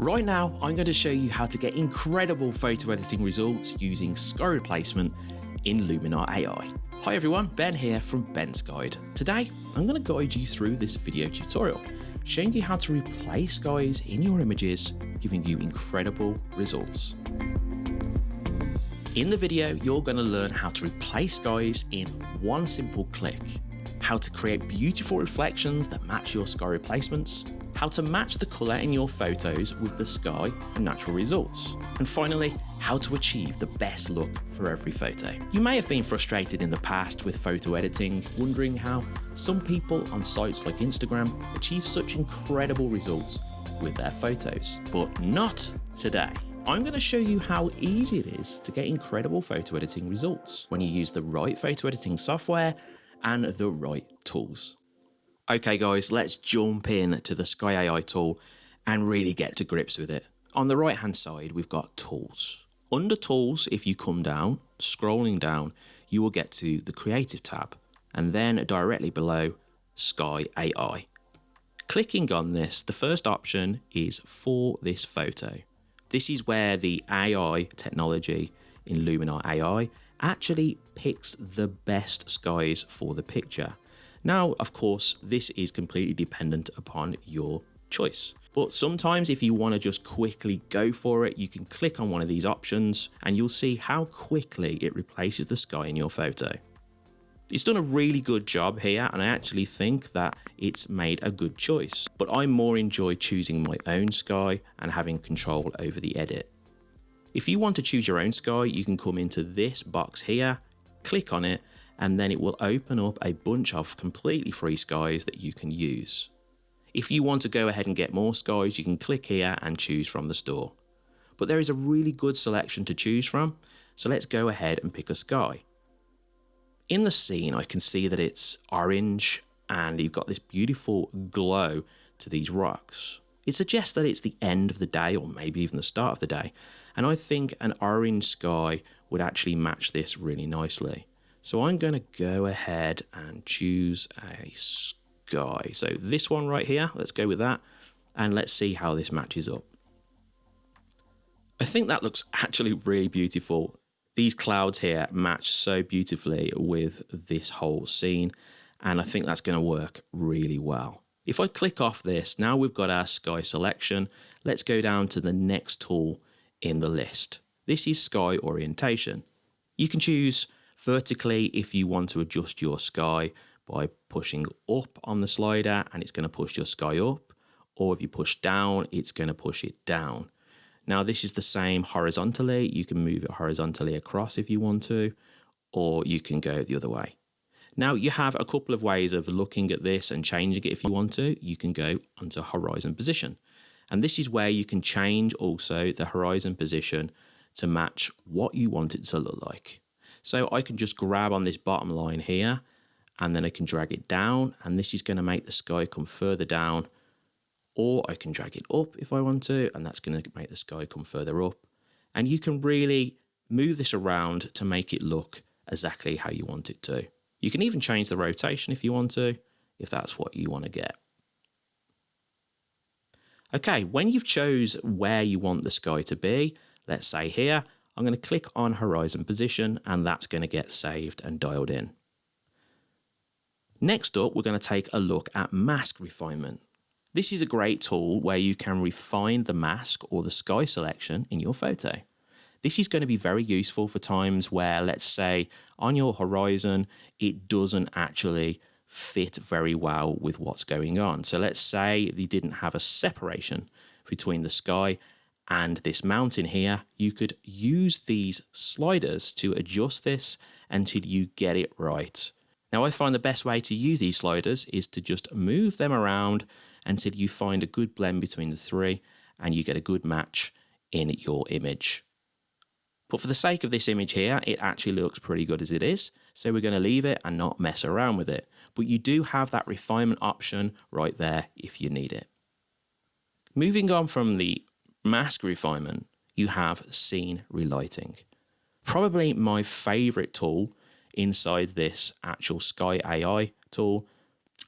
Right now, I'm going to show you how to get incredible photo editing results using sky replacement in Luminar AI. Hi everyone, Ben here from Ben's Guide. Today, I'm going to guide you through this video tutorial, showing you how to replace skies in your images, giving you incredible results. In the video, you're going to learn how to replace skies in one simple click, how to create beautiful reflections that match your sky replacements, how to match the colour in your photos with the sky for natural results, and finally, how to achieve the best look for every photo. You may have been frustrated in the past with photo editing, wondering how some people on sites like Instagram achieve such incredible results with their photos, but not today. I'm going to show you how easy it is to get incredible photo editing results when you use the right photo editing software and the right tools. Okay guys, let's jump in to the Sky AI tool and really get to grips with it. On the right hand side, we've got tools. Under tools, if you come down, scrolling down, you will get to the creative tab and then directly below Sky AI. Clicking on this, the first option is for this photo. This is where the AI technology in Luminar AI actually picks the best skies for the picture. Now, of course, this is completely dependent upon your choice. But sometimes if you want to just quickly go for it, you can click on one of these options and you'll see how quickly it replaces the sky in your photo. It's done a really good job here and I actually think that it's made a good choice, but I more enjoy choosing my own sky and having control over the edit. If you want to choose your own sky, you can come into this box here, click on it and then it will open up a bunch of completely free skies that you can use. If you want to go ahead and get more skies, you can click here and choose from the store. But there is a really good selection to choose from, so let's go ahead and pick a sky. In the scene, I can see that it's orange and you've got this beautiful glow to these rocks. It suggests that it's the end of the day or maybe even the start of the day. And I think an orange sky would actually match this really nicely. So I'm going to go ahead and choose a sky. So this one right here, let's go with that. And let's see how this matches up. I think that looks actually really beautiful. These clouds here match so beautifully with this whole scene. And I think that's going to work really well. If I click off this, now we've got our sky selection. Let's go down to the next tool in the list. This is sky orientation. You can choose vertically if you want to adjust your sky by pushing up on the slider and it's going to push your sky up or if you push down it's going to push it down. Now this is the same horizontally, you can move it horizontally across if you want to or you can go the other way. Now you have a couple of ways of looking at this and changing it if you want to. You can go onto horizon position and this is where you can change also the horizon position to match what you want it to look like. So I can just grab on this bottom line here and then I can drag it down and this is going to make the sky come further down or I can drag it up if I want to and that's going to make the sky come further up and you can really move this around to make it look exactly how you want it to. You can even change the rotation if you want to, if that's what you want to get. Okay, when you've chose where you want the sky to be, let's say here, I'm going to click on horizon position and that's going to get saved and dialed in. Next up, we're going to take a look at mask refinement. This is a great tool where you can refine the mask or the sky selection in your photo. This is going to be very useful for times where, let's say, on your horizon, it doesn't actually fit very well with what's going on. So let's say you didn't have a separation between the sky and this mountain here, you could use these sliders to adjust this until you get it right. Now I find the best way to use these sliders is to just move them around until you find a good blend between the three and you get a good match in your image. But for the sake of this image here, it actually looks pretty good as it is. So we're going to leave it and not mess around with it. But you do have that refinement option right there if you need it. Moving on from the mask refinement, you have scene relighting. Probably my favorite tool inside this actual Sky AI tool.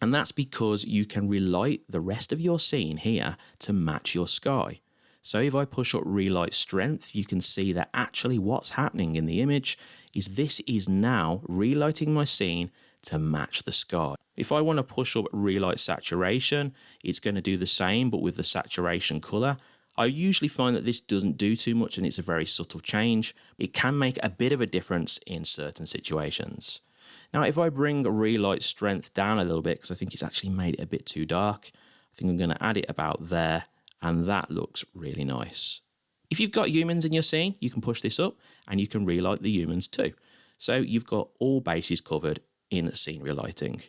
And that's because you can relight the rest of your scene here to match your sky. So if I push up relight strength, you can see that actually what's happening in the image is this is now relighting my scene to match the sky. If I want to push up relight saturation, it's going to do the same, but with the saturation color. I usually find that this doesn't do too much and it's a very subtle change. It can make a bit of a difference in certain situations. Now, if I bring relight strength down a little bit, because I think it's actually made it a bit too dark, I think I'm going to add it about there, and that looks really nice. If you've got humans in your scene, you can push this up and you can relight the humans too. So you've got all bases covered in scene relighting.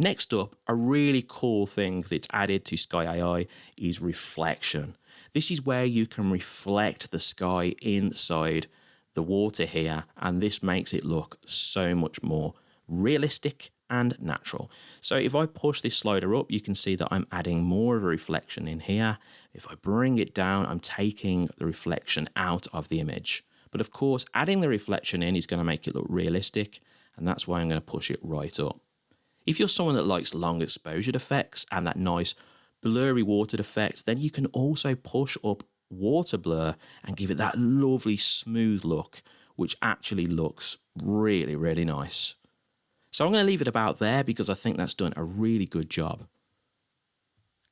Next up, a really cool thing that's added to Sky AI is reflection. This is where you can reflect the sky inside the water here, and this makes it look so much more realistic and natural. So if I push this slider up, you can see that I'm adding more of a reflection in here. If I bring it down, I'm taking the reflection out of the image. But of course, adding the reflection in is going to make it look realistic, and that's why I'm going to push it right up. If you're someone that likes long exposure effects and that nice blurry watered effect, then you can also push up water blur and give it that lovely smooth look, which actually looks really, really nice. So I'm going to leave it about there because I think that's done a really good job.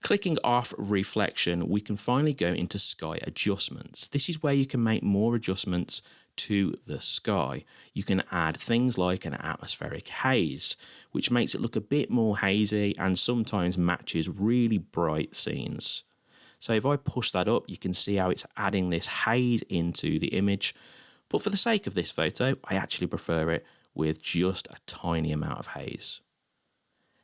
Clicking off reflection, we can finally go into sky adjustments. This is where you can make more adjustments to the sky. You can add things like an atmospheric haze, which makes it look a bit more hazy and sometimes matches really bright scenes. So if I push that up, you can see how it's adding this haze into the image. But for the sake of this photo, I actually prefer it with just a tiny amount of haze.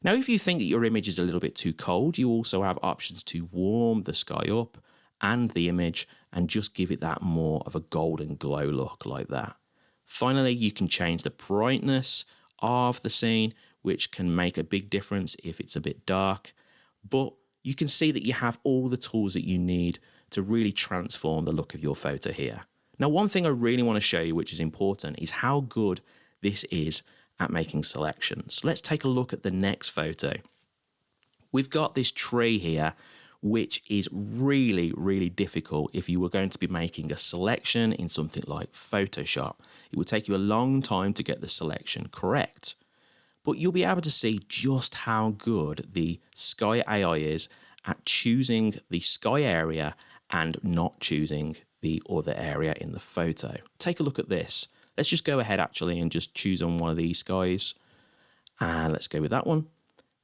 Now, if you think that your image is a little bit too cold, you also have options to warm the sky up and the image and just give it that more of a golden glow look like that. Finally, you can change the brightness of the scene, which can make a big difference if it's a bit dark. But you can see that you have all the tools that you need to really transform the look of your photo here. Now, one thing I really want to show you, which is important, is how good this is at making selections. Let's take a look at the next photo. We've got this tree here which is really, really difficult if you were going to be making a selection in something like Photoshop. It would take you a long time to get the selection correct. But you'll be able to see just how good the Sky AI is at choosing the sky area and not choosing the other area in the photo. Take a look at this. Let's just go ahead actually and just choose on one of these skies. And let's go with that one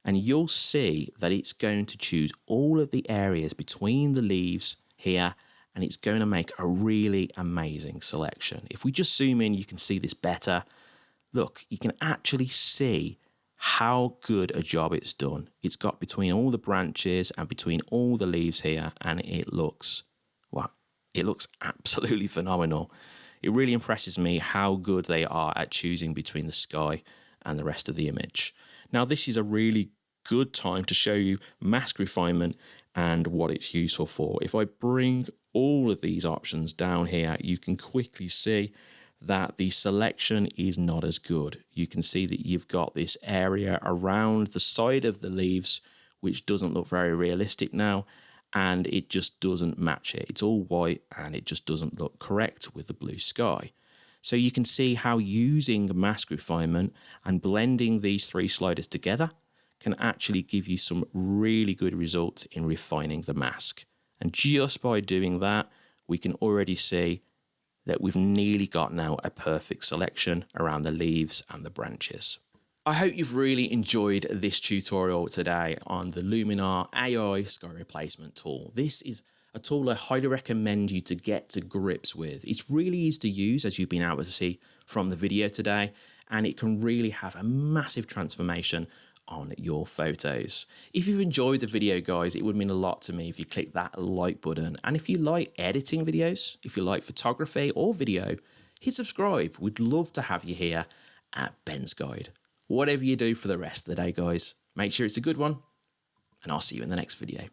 and you'll see that it's going to choose all of the areas between the leaves here and it's going to make a really amazing selection. If we just zoom in, you can see this better. Look, you can actually see how good a job it's done. It's got between all the branches and between all the leaves here and it looks, well, it looks absolutely phenomenal. It really impresses me how good they are at choosing between the sky and the rest of the image. Now, this is a really good time to show you mask refinement and what it's useful for. If I bring all of these options down here, you can quickly see that the selection is not as good. You can see that you've got this area around the side of the leaves, which doesn't look very realistic now, and it just doesn't match it. It's all white and it just doesn't look correct with the blue sky. So you can see how using mask refinement and blending these three sliders together can actually give you some really good results in refining the mask. And just by doing that, we can already see that we've nearly got now a perfect selection around the leaves and the branches. I hope you've really enjoyed this tutorial today on the Luminar AI sky replacement tool. This is a tool I highly recommend you to get to grips with. It's really easy to use as you've been able to see from the video today and it can really have a massive transformation on your photos. If you've enjoyed the video guys, it would mean a lot to me if you click that like button. And if you like editing videos, if you like photography or video, hit subscribe. We'd love to have you here at Ben's Guide. Whatever you do for the rest of the day guys, make sure it's a good one and I'll see you in the next video.